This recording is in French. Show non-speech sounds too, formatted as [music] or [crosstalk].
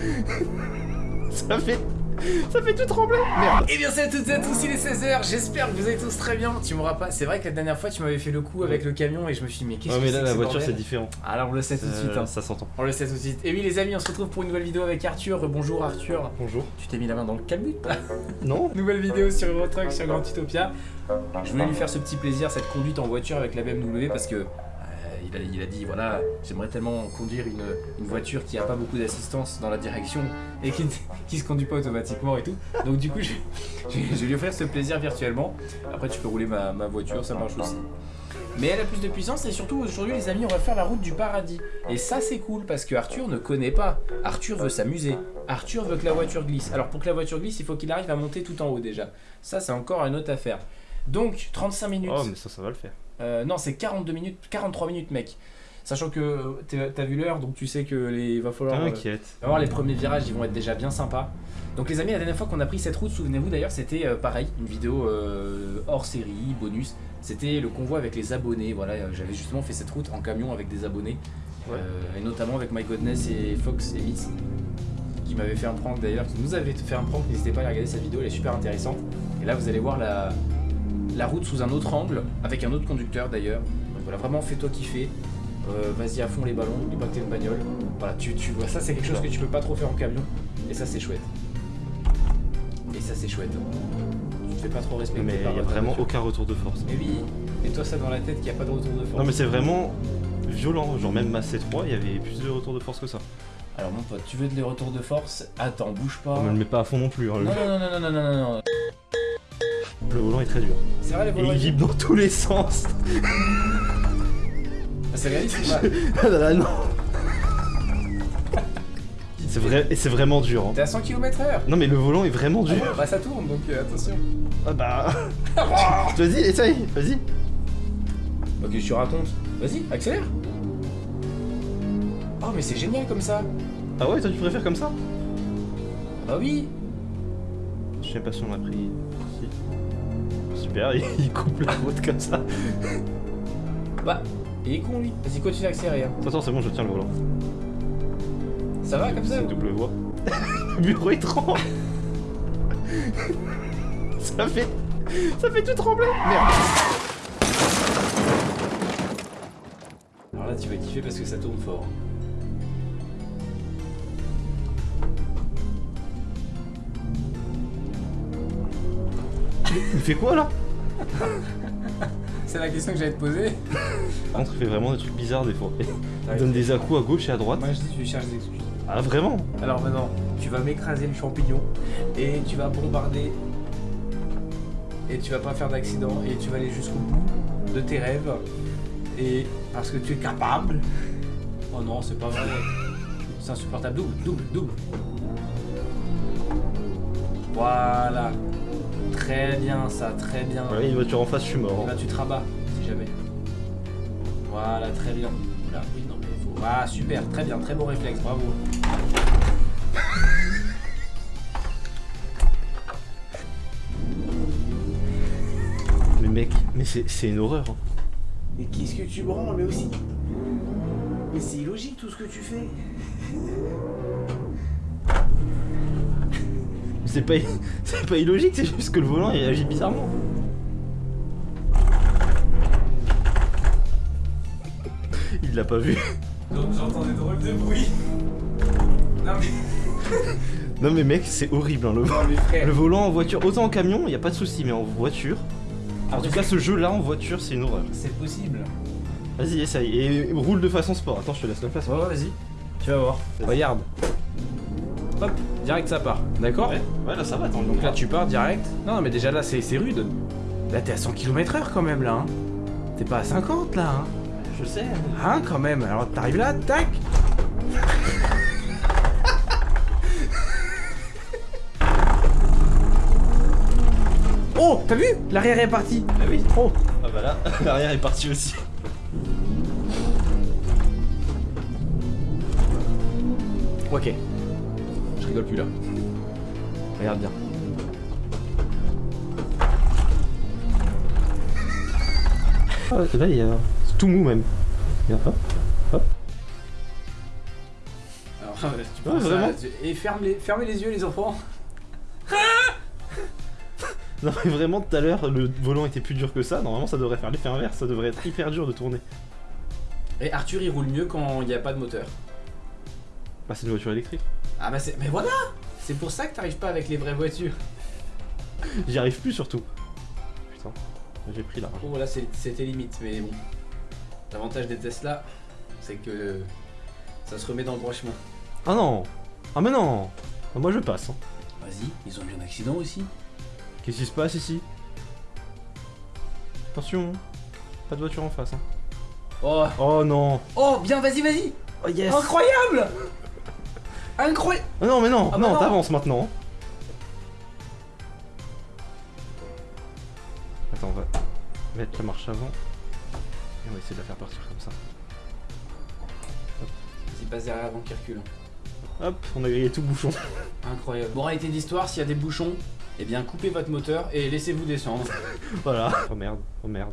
[laughs] Ça fait... Ça fait tout trembler Merde Et Eh bien salut à toutes et à tous, il est 16h, j'espère que vous allez tous très bien. Tu m'auras pas. C'est vrai que la dernière fois tu m'avais fait le coup avec le camion et je me suis dit mais qu'est-ce Ouais que mais là que la voiture c'est différent. Alors on le sait tout de suite. Euh, hein. Ça s'entend. On le sait tout de suite. Et oui les amis, on se retrouve pour une nouvelle vidéo avec Arthur. Bonjour Arthur. Bonjour. Tu t'es mis la main dans le calbut [laughs] Non Nouvelle vidéo sur Eurotruck sur Grand Utopia. Je voulais lui faire ce petit plaisir, cette conduite en voiture avec la BMW parce que il, a, dit voilà, j'aimerais tellement conduire une, une voiture qui a pas beaucoup d'assistance dans la direction et qui, [laughs] qui se conduit pas automatiquement et tout. Donc du coup, je vais lui offrir ce plaisir virtuellement. Après, tu peux rouler ma, ma voiture, ça marche aussi. Mais elle a plus de puissance et surtout aujourd'hui les amis on va faire la route du paradis. Et ça c'est cool parce que Arthur ne connaît pas. Arthur veut s'amuser. Arthur veut que la voiture glisse. Alors pour que la voiture glisse il faut qu'il arrive à monter tout en haut déjà. Ça c'est encore une autre affaire. Donc 35 minutes. Oh mais ça ça va le faire. Euh, non c'est 42 minutes, 43 minutes mec. Sachant que euh, t'as vu l'heure donc tu sais que les, il va falloir... euh, T'inquiète. on va voir les premiers virages, ils vont être déjà bien sympas. Donc les amis, la dernière fois qu'on a pris cette route, souvenez-vous d'ailleurs, c'était euh, pareil, une vidéo euh, hors série, bonus. C'était le convoi avec les abonnés. Voilà, euh, j'avais justement fait cette route en camion avec des abonnés, Ouais. Euh, et notamment avec My Godness et Fox et Miss, qui m'avaient fait un prank d'ailleurs, qui nous avaient fait un prank. N'hésitez pas à aller regarder cette vidéo, elle est super intéressante. Et là, vous allez voir la, la route sous un autre angle, avec un autre conducteur d'ailleurs. Donc voilà, vraiment fais-toi kiffer. Euh, Vas-y à fond les ballons, n'oublie pas que t'es une bagnole. Voilà, tu, tu vois, ça c'est quelque chose que tu peux pas trop faire en camion. Et ça c'est chouette. Et ça c'est chouette. Tu te fais pas trop respecter Mais il y a vraiment voiture. aucun retour de force. Mais oui, mets-toi ça dans la tête qu'il n'y a pas de retour de force. Non mais c'est vraiment violent. Genre même ma C3 il y avait plus de retour de force que ça. Alors mon pote, tu veux des retours de force? Attends, bouge pas. On me le met pas à fond non plus. hein, le- Non, non, non, non, non, non, non, non, non. Le volant est très dur. C'est vrai les Et il vibre dans tous les sens. Ah, C'est réaliste ou pas [laughs] Ah là là non. C'est vrai et c'est vraiment dur. hein. T'es à 100 km/h Non mais le volant est vraiment dur. Bah ça tourne donc euh, attention. Ah bah. [laughs] Vas-y, essaye, vas-y. Ok, je te raconte. Vas-y, accélère. Oh mais c'est génial comme ça. Ah ouais, toi tu préfères comme ça? Bah oui. Je sais pas si on a pris. Si. Super, [laughs] il coupe la route comme ça. Bah, il est con lui. Vas-y, continue d'accélérer. hein. Attends, c'est bon, je tiens le volant. Ça va comme ça C'est double voie. le [laughs] bureau il tremble. [laughs] ça fait. Ça fait tout trembler. Merde. Alors là, tu vas kiffer parce que ça tourne fort. Il fait quoi là C'est la question que j'allais te poser. Par contre, il fait vraiment des trucs bizarres des fois. Il donne des à-coups à gauche et à droite. Moi je dis tu cherches des excuses. Ah vraiment Alors maintenant, tu vas m'écraser le champignon et tu vas bombarder et tu vas pas faire d'accident et tu vas aller jusqu'au bout de tes rêves et parce que tu es capable. Oh non, c'est pas vrai. C'est insupportable. Double, double, double. Voilà. Très bien ça, très bien. Voilà, il y a une voiture en face, je suis mort. là tu te rabats, si jamais. Voilà, très bien. Là, oui, non mais faut. Ah super, très bien, très bon réflexe, bravo. [laughs] Mais mec, mais c'est c'est une horreur. hein. Mais qu'est-ce que tu branles, mais aussi Mais c'est illogique tout ce que tu fais. [laughs] C'est pas, [laughs] c'est pas illogique, c'est juste que le volant il agit bizarrement. Il l'a pas vu. Donc j'entends des drôles de bruit. Non mais. [laughs] Non mais mec, c'est horrible hein, le, Non le volant en voiture. Autant en camion, il y a pas de souci, mais en voiture. En tout cas, ce jeu-là en voiture, c'est une horreur. C'est possible. Vas-y, essaye. Et roule de façon sport. Attends, je te laisse la place. Ouais, ouais, vas-y. Tu vas voir. Regarde. Hop, direct ça part. D'accord Ouais, ouais, là ça va, attends. Donc là tu pars direct. Non, non mais déjà là c'est rude. Là t'es à 100 km/h quand même là. Hein. T'es pas à 50 là. Hein. je sais. Hein quand même, alors t'arrives là, tac [laughs] Oh, t'as vu? L'arrière est parti Ah oui. Oh Ah bah là, [laughs] l'arrière est parti aussi. Ok. Je rigole plus là. Regarde bien. Ah, là, il y a. C'est tout mou même. Regarde, hop. Alors, Ah ouais, tu Ouais, penses à- vraiment. tu- Et ferme les, fermez les yeux les enfants. [laughs] Non mais vraiment tout à l'heure le volant était plus dur que ça, normalement ça devrait faire l'effet inverse, ça devrait être hyper dur de tourner. Et Arthur il roule mieux quand il n'y a pas de moteur. Bah c'est une voiture électrique. Ah bah c'est... Mais voilà C'est pour ça que t'arrives pas avec les vraies voitures. J'y arrive plus surtout. Putain, j'ai pris là. Oh là c'était limite, mais bon. L'avantage des Tesla, c'est que ça se remet dans le droit chemin. Ah non Ah mais non Ah, Moi je passe. hein. Vas-y, ils ont eu un accident aussi. Qu'est-ce qui se passe ici? Attention, pas de voiture en face. Hein. Oh, Oh non oh bien, vas-y, vas-y Oh yes Incroyable Incroyable Ah non mais non, Ah bah non, non. t'avances maintenant. Attends, on va mettre la marche avant. Et on va essayer de la faire partir comme ça. Vas-y, passe derrière avant qu'il recule. Hop, on a grillé tout bouchon. Incroyable. Moralité d'histoire, s'il y a des bouchons, eh bien coupez votre moteur et laissez-vous descendre. [laughs] voilà. Oh merde, oh merde.